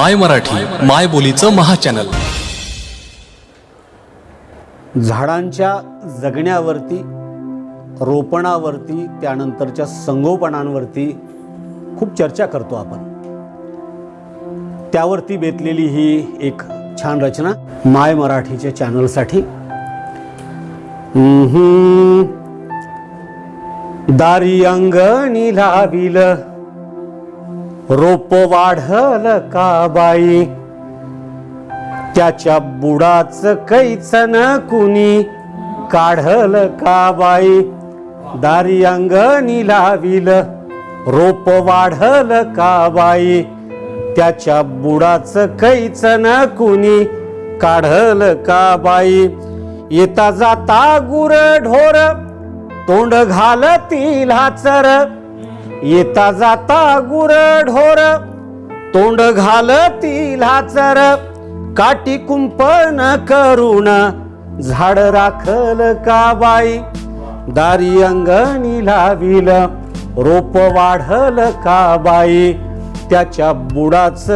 माय मराठी माय बोलीचं महाचॅनल झाडांच्या जगण्यावरती रोपणावरती त्यानंतरच्या संगोपनांवरती खूप चर्चा करतो आपण. त्यावरती बेतलेली ही एक छान रचना माय मराठीच्या चॅनलसाठी दारी अंगणी लाविल. रोप वाढल का बाई? त्याच्या बुडाच कैचन कुणी? काढल का बाई? दारी अंगणी लाविल. रोप वाढल का बाई? त्याच्या बुडाच कैचन कुणी? काढल का बाई? येता जाता गुर ढोर तोंड घालतील हाचर. येता जाता गुर ढोर तोंड घालतील हाचर काटी कुंपण करून झाड राखल का बाई? दारी अंगणी लाविल रोप वाढल का बाई? त्याच्या बुडाच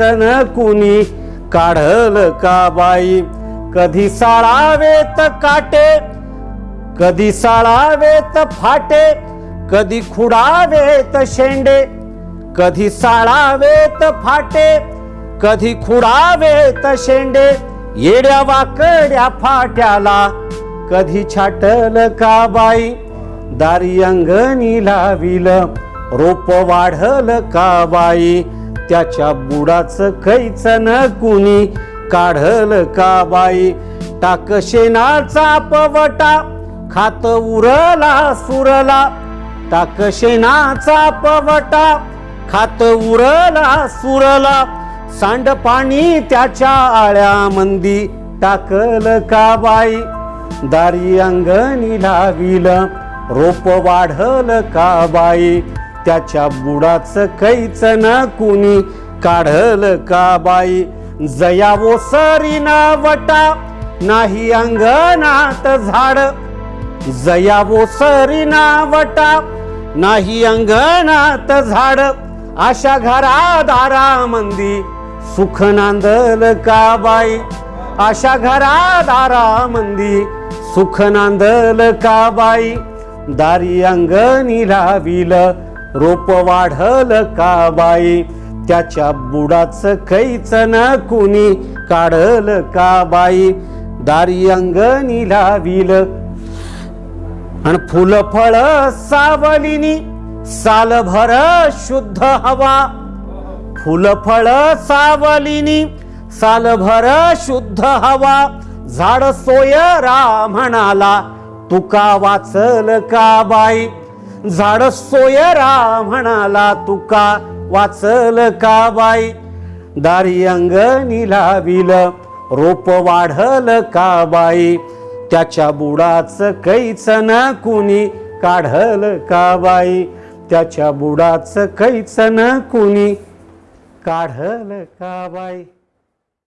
न कुणी काढल का बाई? कधी साळावेत काटे कधी साळावेत फाटे कधी खुडावेत शेंडे कधी साळावेत फाटे कधी खुडावेत शेंडे येड्या वाकड्या फाट्याला कधी छाटल का बाई दारी अंगणी लाविल रोप वाढल का बाई त्याच्या बुडाच न कुणी काढल का बाई टाक शेणाचा पवटा खात उरला सुरला ताकशेनाचा पवटा खात उरला सुरला सांड पाणी त्याच्या आळ्यामंदी टाकल का बाई? दारी अंगणी लाविल रोप वाढल का बाई? त्याच्या बुडाच न कुणी काढल का बाई? जया ओसरीना वटा नाही अंगणात झाड. जया ओसरीना वटा नाही अंगणात झाड अशा घरा दारामंदी सुख नांदल का बाई? अशा घरा दारामंदी सुख नांदल का बाई? दारी अंगणी लाविल रोप वाढल का बाई? त्याच्या बुडाच न कुणी काढल का बाई? दारी अंगणी लाविल आणि फुलफळ फळ सावलीनी सालभर शुद्ध हवा. फुलफळ फळ सावलीनी सालभर शुद्ध हवा. झाड सोय म्हणाला तुका वाचल का बाई? झाड सोय म्हणाला तुका वाचल का बाई? दारी अंगणी लाविल रोप वाढल का बाई? त्याच्या बुडाच कैचन कुणी काढल का बाई? त्याच्या बुडाच कैचन कुणी काढल का बाई?